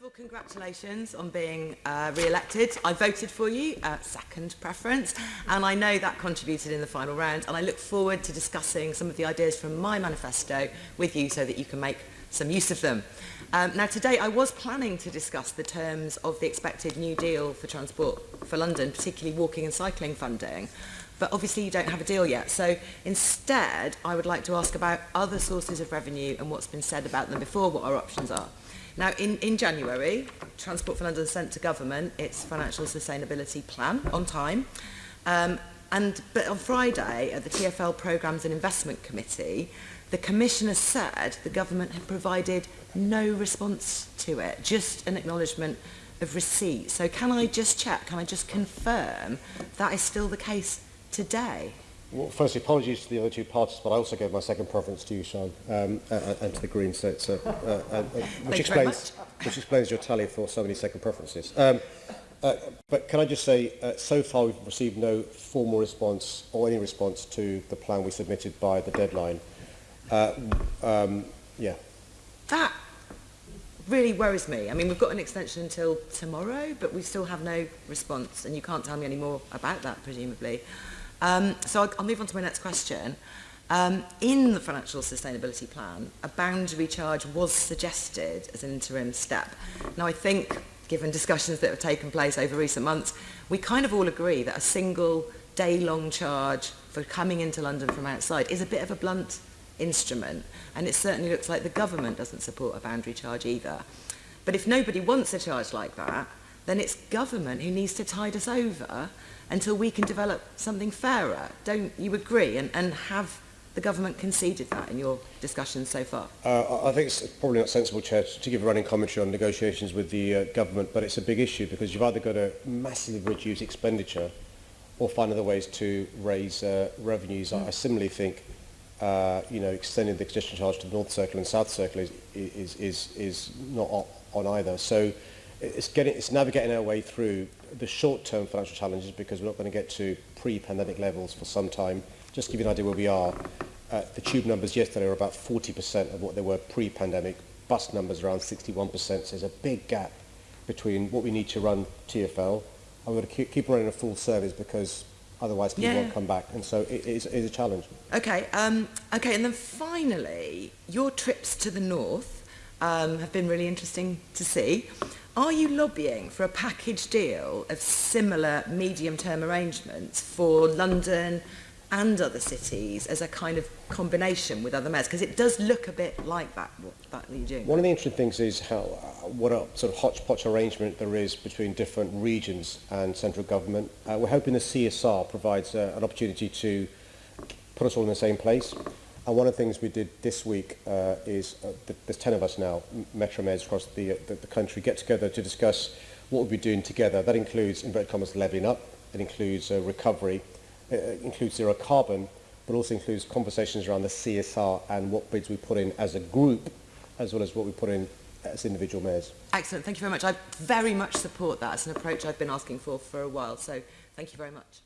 of all, congratulations on being uh, re-elected. I voted for you, uh, second preference, and I know that contributed in the final round, and I look forward to discussing some of the ideas from my manifesto with you so that you can make some use of them. Um, now, today I was planning to discuss the terms of the expected New Deal for Transport for London, particularly walking and cycling funding, but obviously you don't have a deal yet. So instead, I would like to ask about other sources of revenue and what's been said about them before, what our options are. Now, in, in January, Transport for London sent to government its financial sustainability plan on time. Um, and, but on Friday, at the TfL Programmes and Investment Committee, the Commissioner said the government had provided no response to it, just an acknowledgement of receipt. So can I just check, can I just confirm that is still the case today? Well, firstly, apologies to the other two parties, but I also gave my second preference to you, Sian, um, uh, and to the Greens, so, so, uh, uh, uh, which, explains, which explains your tally for so many second preferences. Um, uh, but can I just say, uh, so far we've received no formal response or any response to the plan we submitted by the deadline. Uh, um, yeah. That really worries me. I mean, we've got an extension until tomorrow, but we still have no response, and you can't tell me any more about that, presumably. Um, so I'll, I'll move on to my next question. Um, in the financial sustainability plan, a boundary charge was suggested as an interim step. Now, I think, given discussions that have taken place over recent months, we kind of all agree that a single day-long charge for coming into London from outside is a bit of a blunt instrument, and it certainly looks like the government doesn't support a boundary charge either. But if nobody wants a charge like that, then it's government who needs to tide us over until we can develop something fairer. Don't you agree? And, and have the government conceded that in your discussions so far? Uh, I think it's probably not sensible, Chair, to give a running commentary on negotiations with the uh, government, but it's a big issue because you've either got to massively reduce expenditure or find other ways to raise uh, revenues. Mm. I similarly think uh, you know, extending the congestion charge to the North Circular and South Circular is, is, is, is not on either. So it's, getting, it's navigating our way through the short-term financial challenges because we're not going to get to pre-pandemic levels for some time. Just to give you an idea where we are, uh, the tube numbers yesterday were about 40% of what they were pre-pandemic. Bus numbers around 61%. So there's a big gap between what we need to run TFL and we're going to keep, running a full service because otherwise people yeah. won't come back. And so it is, it is a challenge. Okay, um, okay, and then finally, your trips to the north um, have been really interesting to see. Are you lobbying for a package deal of similar medium-term arrangements for London and other cities as a kind of combination with other mayors? Because it does look a bit like that, what, that you're doing. One of the interesting things is how uh, what a sort of hodgepodge arrangement there is between different regions and central government. Uh, we're hoping the CSR provides uh, an opportunity to put us all in the same place. And one of the things we did this week uh, is, uh, there's 10 of us now, Metro Meds across the, uh, the, the country, get together to discuss what we'll be doing together. That includes, inverted commas, levelling up, it includes uh, recovery, it includes zero carbon, but also includes conversations around the CSR and what bids we put in as a group, as well as what we put in as individual mayors. Excellent, thank you very much. I very much support that It's an approach I've been asking for for a while, so thank you very much.